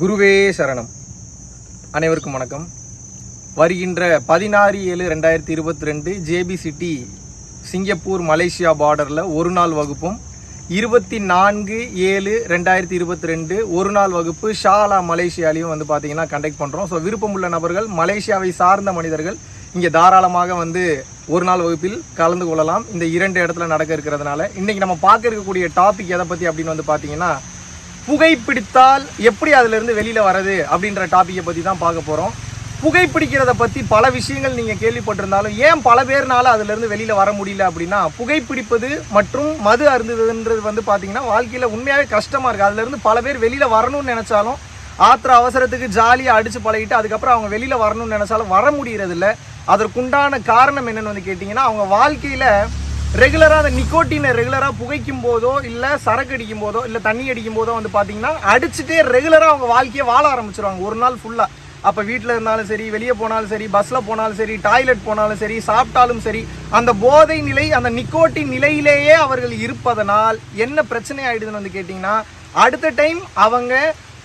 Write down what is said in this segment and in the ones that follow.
குருவே சரணம். அனைவருக்கும் வணக்கம். வருகின்ற பதினாறு ஏழு ரெண்டாயிரத்தி இருபத்தி ரெண்டு ஜேபி சிட்டி சிங்கப்பூர் மலேசியா பார்டரில் ஒரு நாள் வகுப்பும் இருபத்தி நான்கு ஏழு ரெண்டாயிரத்தி இருபத்தி ரெண்டு ஒரு நாள் வகுப்பு ஷாலா மலேசியாலையும் வந்து பார்த்தீங்கன்னா கண்டக்ட் பண்ணுறோம் ஸோ விருப்பமுள்ள நபர்கள் மலேசியாவை சார்ந்த மனிதர்கள் இங்கே தாராளமாக வந்து ஒரு நாள் வகுப்பில் கலந்து கொள்ளலாம். இந்த இரண்டு இடத்துல நடக்க இருக்கிறதுனால. இன்றைக்கி நம்ம பார்க்க இருக்கக்கூடிய டாபிக் எதை பற்றி அப்படின்னு வந்து பார்த்தீங்கன்னா புகைப்பிடித்தால் எப்படி அதிலிருந்து வெளியில் வர்றது அப்படின்ற டாப்பிக்கை பற்றி தான் பார்க்க போகிறோம் புகைப்பிடிக்கிறத பற்றி பல விஷயங்கள் நீங்கள் கேள்விப்பட்டிருந்தாலும் ஏன் பல பேர்னால அதிலிருந்து வெளியில் வர முடியல அப்படின்னா புகைப்பிடிப்பது மற்றும் மது அருந்துதுன்றது வந்து பார்த்தீங்கன்னா வாழ்க்கையில் உண்மையாகவே கஷ்டமாக இருக்குது அதுலேருந்து பல பேர் வெளியில் வரணும்னு நினச்சாலும் ஆத்திர அவசரத்துக்கு ஜாலியாக அடித்து பழகிட்டு அதுக்கப்புறம் அவங்க வெளியில் வரணும்னு நினச்சாலும் வர முடியறதில்ல. அதற்குண்டான காரணம் என்னென்னு வந்து கேட்டிங்கன்னா அவங்க வாழ்க்கையில் ரெகுலராக அந்த நிக்கோட்டினை ரெகுலராக புகைக்கும் போதோ இல்லை சரக்கு அடிக்கும் போதோ இல்லை தண்ணி அடிக்கும் போதோ வந்து பார்த்தீங்கன்னா அடிச்சுட்டே ரெகுலராக அவங்க வாழ்க்கையை வாழ ஆரம்பிச்சிருவாங்க. ஒரு நாள் ஃபுல்லாக அப்போ வீட்டில் இருந்தாலும் சரி வெளியே போனாலும் சரி பஸ்ஸில் போனாலும் சரி டாய்லெட் போனாலும் சரி சாப்பிட்டாலும் சரி அந்த போதை நிலை அந்த நிக்கோட்டின் நிலையிலேயே அவர்கள் இருப்பதனால் என்ன பிரச்சனை ஆகிடுதுன்னு வந்து கேட்டிங்கன்னா அடுத்த டைம் அவங்க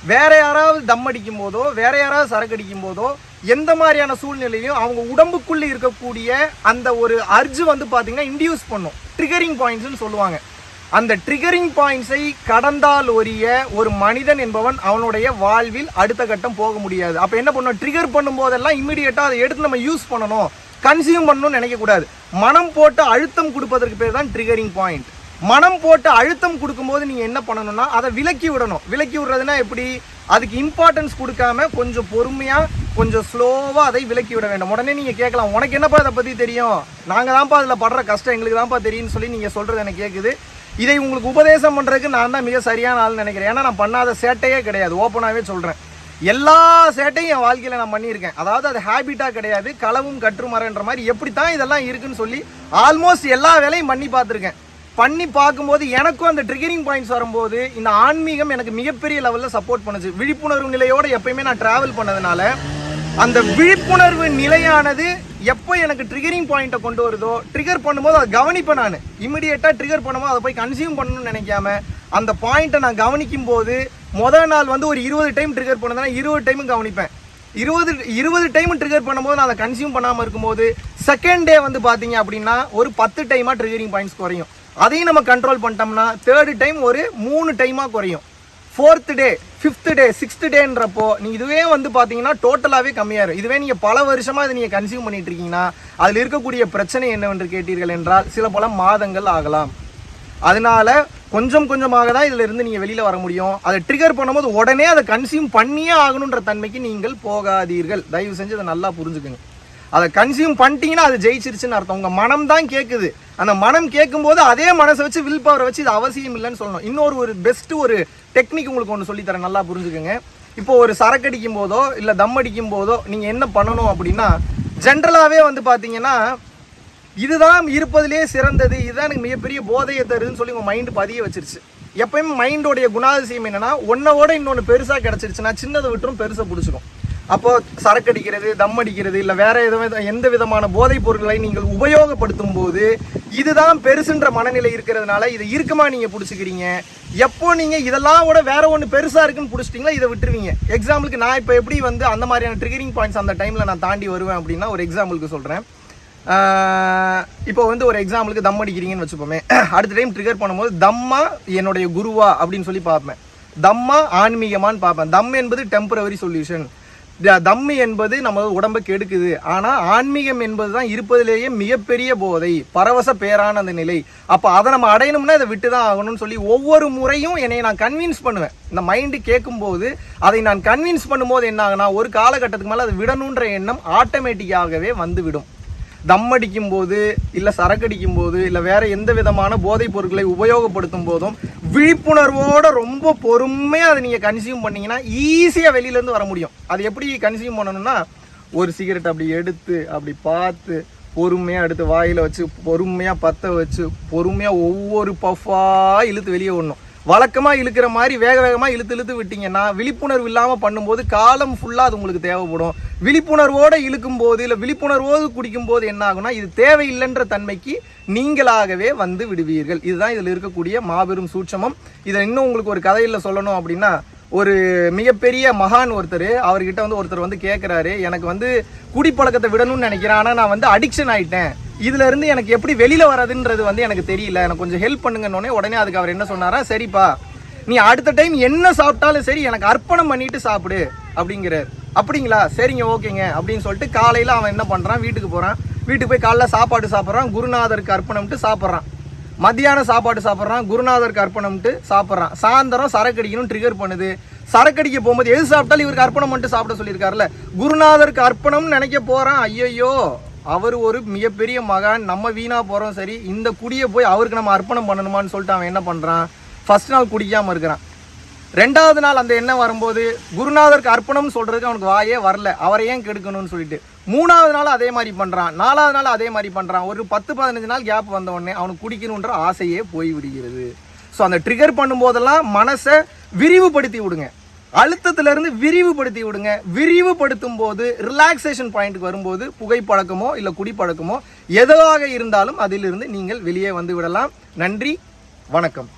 வேற யாராவது தம் அடிக்கும் போதோ வேற யாராவது சரக்கு அடிக்கும் போதோ எந்த மாதிரியான சூழ்நிலையும் அவங்க உடம்புக்குள்ளே இருக்கக்கூடிய அந்த ஒரு அர்ஜு வந்து பார்த்தீங்கன்னா இன்டியூஸ் பண்ணும். ட்ரிகரிங் பாயிண்ட்ஸ்னு சொல்லுவாங்க. அந்த ட்ரிகரிங் பாயிண்ட்ஸை கடந்தால் ஒரிய ஒரு மனிதன் என்பவன் அவனுடைய வாழ்வில் அடுத்த கட்டம் போக முடியாது. அப்போ என்ன பண்ணும்? ட்ரிகர் பண்ணும் போதெல்லாம் இமிடியேட்டா அதை எடுத்து நம்ம யூஸ் பண்ணணும். கன்சியூம் பண்ணணும்னு நினைக்கக்கூடாது. மனம் போட்டு அழுத்தம் கொடுப்பதற்கு பேர் தான் ட்ரிகரிங் பாயிண்ட் மனம் போட்டு அழுத்தம் கொடுக்கும்போது நீங்கள் என்ன பண்ணணும்னா அதை விலக்கி விடணும். விலக்கி விடுறதுனா எப்படி? அதுக்கு இம்பார்ட்டன்ஸ் கொடுக்காம கொஞ்சம் பொறுமையாக கொஞ்சம் ஸ்லோவாக அதை விலக்கி விட வேண்டும். உடனே நீங்கள் கேட்கலாம் உனக்கு என்னப்பா அதை பற்றி தெரியும்? நாங்கள் தான்ப்பா அதில் படுற கஷ்டம் எங்களுக்கு தான்ப்பா தெரியும்னு சொல்லி நீங்கள் சொல்கிறது எனக்கு கேட்குது இதை உங்களுக்கு உபதேசம் பண்ணுறதுக்கு நான் தான் மிக சரியான ஆள்னு நினைக்கிறேன். ஏன்னா நான் பண்ணாத சேட்டையே கிடையாது. ஓப்பனாகவே சொல்கிறேன் எல்லா சேட்டையும் என் வாழ்க்கையில் நான் பண்ணியிருக்கேன். அதாவது அது ஹேபிட்டாக கிடையாது. களவும் கற்றுமரன்ற மாதிரி எப்படி தான் இதெல்லாம் இருக்குன்னு சொல்லி ஆல்மோஸ்ட் எல்லா வேலையும் பண்ணி பார்த்துருக்கேன். பண்ணி பார்க்கும்போது எனக்கும் அந்த ட்ரிகரிங் பாயிண்ட்ஸ் வரும்போது இந்த ஆன்மீகம் எனக்கு மிகப்பெரிய லெவலில் சப்போர்ட் பண்ணுச்சு. விழிப்புணர்வு நிலையோட எப்பயுமே நான் ட்ராவல் பண்ணதுனால அந்த விழிப்புணர்வு நிலையானது எப்போ எனக்கு ட்ரிகரிங் பாயிண்ட்டை கொண்டு வருதோ ட்ரிகர் பண்ணும்போது அதை கவனிப்பேன் நான். இமிடியேட்டாக ட்ரிகர் பண்ணும்போது அதை போய் கன்சியூம் பண்ணணும்னு நினைக்காம அந்த பாயிண்ட்டை நான் கவனிக்கும் போது முதல் நாள் வந்து ஒரு இருபது டைம் ட்ரிகர் பண்ணதுனா இருபது டைமும் கவனிப்பேன். இருபது இருபது டைம் ட்ரிகர் பண்ணும்போது நான் அதை கன்சியூம் பண்ணாமல் இருக்கும்போது செகண்ட் டே வந்து பார்த்தீங்க அப்படின்னா ஒரு பத்து டைமாக ட்ரிகரிங் பாயிண்ட்ஸ் குறையும். அதையும் நம்ம கண்ட்ரோல் பண்ணிட்டோம்னா தேர்டு டைம் ஒரு மூணு டைமாக குறையும். Fourth day fifth day sixth டேன்றப்போ நீ இதுவே வந்து பார்த்தீங்கன்னா டோட்டலாகவே கம்மியாயிரும். இதுவே நீங்கள் பல வருஷமாக இதை நீங்கள் கன்சியூம் பண்ணிட்டு இருக்கீங்கன்னா அதில் இருக்கக்கூடிய பிரச்சனை என்னவென்று கேட்டீர்கள் என்றால் சில பல மாதங்கள் ஆகலாம். அதனால கொஞ்சம் கொஞ்சமாக தான் இதில் இருந்து நீங்கள் வெளியில் வர முடியும். அதை ட்ரிகர் பண்ணும்போது உடனே அதை கன்சியூம் பண்ணியே ஆகணுன்ற தன்மைக்கு நீங்கள் போகாதீர்கள். தயவு செஞ்சு அதை நல்லா புரிஞ்சுக்குங்க. அதை கன்சியூம் பண்ணிட்டீங்கன்னா அது ஜெயிச்சிருச்சுன்னு அர்த்தம். உங்கள் மனம் தான் கேட்குது அந்த மனம் கேட்கும்போது அதே மனசை வச்சு வில் பவரை வச்சு இது அவசியம் இல்லைன்னு சொல்லணும். இன்னொரு ஒரு பெஸ்ட்டு ஒரு டெக்னிக் உங்களுக்கு ஒன்று சொல்லித்தரேன். நல்லா புரிஞ்சுக்கோங்க. இப்போ ஒரு சரக்கு அடிக்கும் போதோ இல்லை தம் அடிக்கும் போதோ நீங்கள் என்ன பண்ணணும் அப்படின்னா ஜென்ரலாகவே வந்து பார்த்தீங்கன்னா இதுதான் இருப்பதிலே சிறந்தது இதுதான் எனக்கு மிகப்பெரிய போதையை தருதுன்னு சொல்லி உங்கள் மைண்டு பதிய வச்சிருச்சு. எப்பயுமே மைண்டோடைய குணாதிசயம் என்னென்னா ஒன்னோட இன்னொன்று பெருசாக கிடச்சிருச்சுன்னா சின்னதை விட்டுரும் பெருசை பிடிச்சிக்கும் அப்போ சரக்கு அடிக்கிறது தம் அடிக்கிறது இல்லை வேற எதுவும் எந்த விதமான போதைப் பொருட்களை நீங்கள் உபயோகப்படுத்தும் போது இதுதான் பெருசுன்ற மனநிலை இருக்கிறதுனால இதை இருக்குமா நீங்கள் பிடிச்சிக்கிறீங்க. எப்போ நீங்கள் இதெல்லாம் விட வேற ஒன்று பெருசாக இருக்குன்னு பிடிச்சிட்டிங்களா இதை விட்டுருவீங்க. எக்ஸாம்பிளுக்கு நான் இப்போ எப்படி வந்து அந்த மாதிரியான ட்ரிகரிங் பாயிண்ட்ஸ் அந்த டைமில் நான் தாண்டி வருவேன் அப்படின்னா ஒரு எக்ஸாம்பிளுக்கு சொல்கிறேன் இப்போ வந்து ஒரு எக்ஸாம்பிளுக்கு தம் அடிக்கிறீங்கன்னு வச்சுப்போமே. அடுத்த டைம் ட்ரிகர் பண்ணும்போது தம்மா என்னுடைய குருவா அப்படின்னு சொல்லி பார்ப்பேன். தம்மா ஆன்மீகமான்னு பார்ப்பேன். தம் என்பது டெம்பரவரி சொல்யூஷன் தம்மு என்பது நம்ம உடம்பை கெடுக்குது. ஆனால் ஆன்மீகம் என்பது தான் இருப்பதிலேயே மிகப்பெரிய போதை பரவச பேரான அந்த நிலை. அப்போ அதை நம்ம அடையணும்னா இதை விட்டு தான் ஆகணும்னு சொல்லி ஒவ்வொரு முறையும் என்னை நான் கன்வின்ஸ் பண்ணுவேன். இந்த மைண்டு கேட்கும்போது அதை நான் கன்வின்ஸ் பண்ணும்போது என்ன ஆகுனா ஒரு காலகட்டத்துக்கு மேலே அதை விடணுன்ற எண்ணம் ஆட்டோமேட்டிக்காகவே வந்துவிடும். தம் அடிக்கும் போது இல்லை சரக்கடிக்கும் போது இல்லை வேற எந்த விதமான போதைப் பொருட்களை உபயோகப்படுத்தும் போதும் விழிப்புணர்வோட ரொம்ப பொறுமையாக அதை நீங்கள் கன்சியூம் பண்ணீங்கன்னா ஈஸியாக வெளியிலேருந்து வர முடியும். அது எப்படி கன்சியூம் பண்ணணும்னா ஒரு சிகரெட் அப்படி எடுத்து அப்படி பார்த்து பொறுமையாக எடுத்து வாயில் வச்சு பொறுமையாக பற்ற வச்சு பொறுமையாக ஒவ்வொரு பஃபாக இழுத்து வெளியே விடணும். வழக்கமாக இழுக்கிற மாதிரி வேக வேகமாக இழுத்து இழுத்து விட்டீங்கன்னா விழிப்புணர்வு இல்லாமல் பண்ணும்போது காலம் ஃபுல்லாக அது உங்களுக்கு தேவைப்படும். விழிப்புணர்வோடு இழுக்கும் போது இல்லை விழிப்புணர்வோடு குடிக்கும் போது என்ன ஆகும்னா இது தேவையில்லைன்ற தன்மைக்கு நீங்களாகவே வந்து விடுவீர்கள். இதுதான் இதில் இருக்கக்கூடிய மாபெரும் சூட்சமம். இதை இன்னும் உங்களுக்கு ஒரு கதையில் சொல்லணும் அப்படின்னா ஒரு மிகப்பெரிய மகான் ஒருத்தர் அவர்கிட்ட வந்து ஒருத்தர் வந்து கேட்குறாரு எனக்கு வந்து குடிப்பழக்கத்தை விடணும்னு நினைக்கிறேன். ஆனால் நான் வந்து அடிக்ஷன் ஆகிட்டேன் இதுல இருந்து எனக்கு எப்படி வெளியில வர்றதுன்றது வந்து எனக்கு தெரியல. எனக்கு கொஞ்சம் ஹெல்ப் பண்ணுங்கன்னு உடனே அதுக்கு அவர் என்ன சொன்னாரா சரிப்பா நீ அடுத்த டைம் என்ன சாப்பிட்டாலும் சரி எனக்கு அர்ப்பணம் பண்ணிட்டு சாப்பிடு அப்படிங்கிறார். அப்படிங்களா? சரிங்க ஓகேங்க அப்படின்னு சொல்லிட்டு காலையில அவன் என்ன பண்றான் வீட்டுக்கு போறான். வீட்டுக்கு போய் காலைல சாப்பாடு சாப்பிட்றான் குருநாதருக்கு அர்ப்பணம்ட்டு சாப்பிட்றான். மத்தியானம் சாப்பாடு சாப்பிட்றான் குருநாதருக்கு அர்ப்பணம்ட்டு சாப்பிட்றான். சாயந்தரம் சரக்கு அடிக்கணும் ட்ரிகர் பண்ணுது. சரக்கு அடிக்க போகும்போது எது சாப்பிட்டாலும் இவருக்கு அர்ப்பணம் பண்ணிட்டு சாப்பிட சொல்லியிருக்காருல்ல. குருநாதருக்கு அர்ப்பணம்னு நினைக்க போறான் ஐயையோ. அவர் ஒரு மிகப்பெரிய மகான் நம்ம வீணா போகிறோம் சரி இந்த குடியை போய் அவருக்கு நம்ம அர்ப்பணம் பண்ணணுமான்னு சொல்லிட்டு அவன் என்ன பண்ணுறான் ஃபர்ஸ்ட் நாள் குடிக்காமல் இருக்கிறான். ரெண்டாவது நாள் அந்த எண்ணம் வரும்போது குருநாதருக்கு அர்ப்பணம் சொல்கிறதுக்கு அவனுக்கு வாயே வரல. அவரை ஏன் கெடுக்கணும்னு சொல்லிட்டு. மூணாவது நாள் அதே மாதிரி பண்ணுறான் நாலாவது நாள் அதே மாதிரி பண்ணுறான் ஒரு பத்து பதினஞ்சு நாள் கேப் வந்த உடனே அவனுக்கு குடிக்கணுன்ற ஆசையே போய் விடுகிறது ஸோ அந்த ட்ரிகர் பண்ணும்போதெல்லாம் மனசை விரிவுபடுத்தி விடுங்க. அழுத்தத்துல இருந்து விரிவுபடுத்தி விடுங்க. விரிவுபடுத்தும் போது ரிலாக்ஸேஷன் பாயிண்ட்டுக்கு வரும்போது புகைப்பழக்கமோ இல்லை குடிப்பழக்கமோ எதுவாக இருந்தாலும் அதிலிருந்து நீங்கள் வெளியே வந்து விடலாம். நன்றி வணக்கம்.